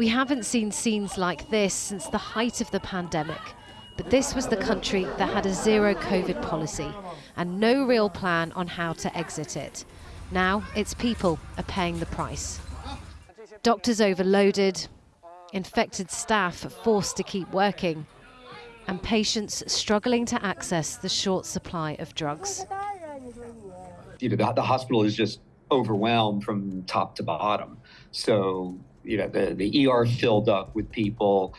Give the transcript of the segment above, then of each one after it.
We haven't seen scenes like this since the height of the pandemic, but this was the country that had a zero COVID policy and no real plan on how to exit it. Now its people are paying the price. Doctors overloaded, infected staff forced to keep working, and patients struggling to access the short supply of drugs. You know, the, the hospital is just overwhelmed from top to bottom. So, you know, the, the ER filled up with people.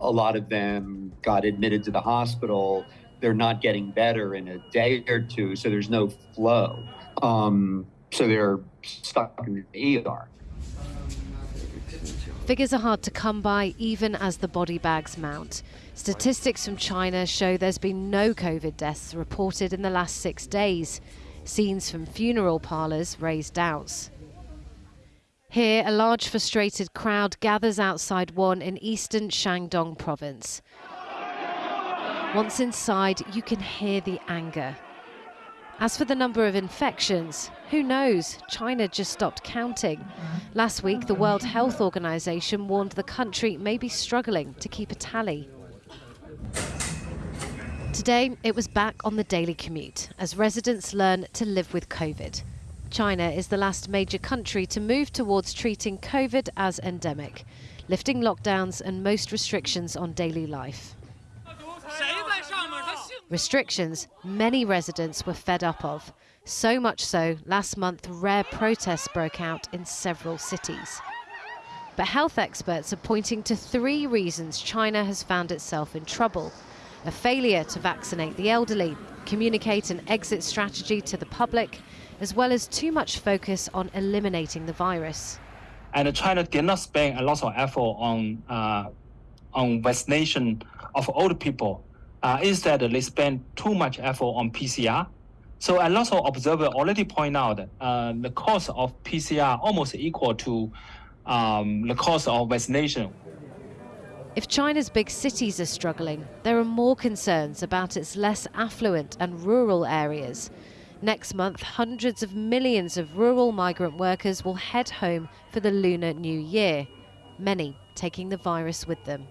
A lot of them got admitted to the hospital. They're not getting better in a day or two, so there's no flow. Um, so they're stuck in the ER. Figures are hard to come by even as the body bags mount. Statistics from China show there's been no COVID deaths reported in the last six days. Scenes from funeral parlours raise doubts. Here, a large frustrated crowd gathers outside one in eastern Shandong province. Once inside, you can hear the anger. As for the number of infections, who knows? China just stopped counting. Last week, the World Health Organization warned the country may be struggling to keep a tally. Today, it was back on the daily commute as residents learn to live with COVID. China is the last major country to move towards treating COVID as endemic, lifting lockdowns and most restrictions on daily life. Restrictions many residents were fed up of. So much so, last month, rare protests broke out in several cities. But health experts are pointing to three reasons China has found itself in trouble a failure to vaccinate the elderly, communicate an exit strategy to the public, as well as too much focus on eliminating the virus. And China did not spend a lot of effort on, uh, on vaccination of old people uh, instead, they spend too much effort on PCR. So a lot of observers already point out uh, the cost of PCR almost equal to um, the cost of vaccination. If China's big cities are struggling, there are more concerns about its less affluent and rural areas. Next month, hundreds of millions of rural migrant workers will head home for the Lunar New Year, many taking the virus with them.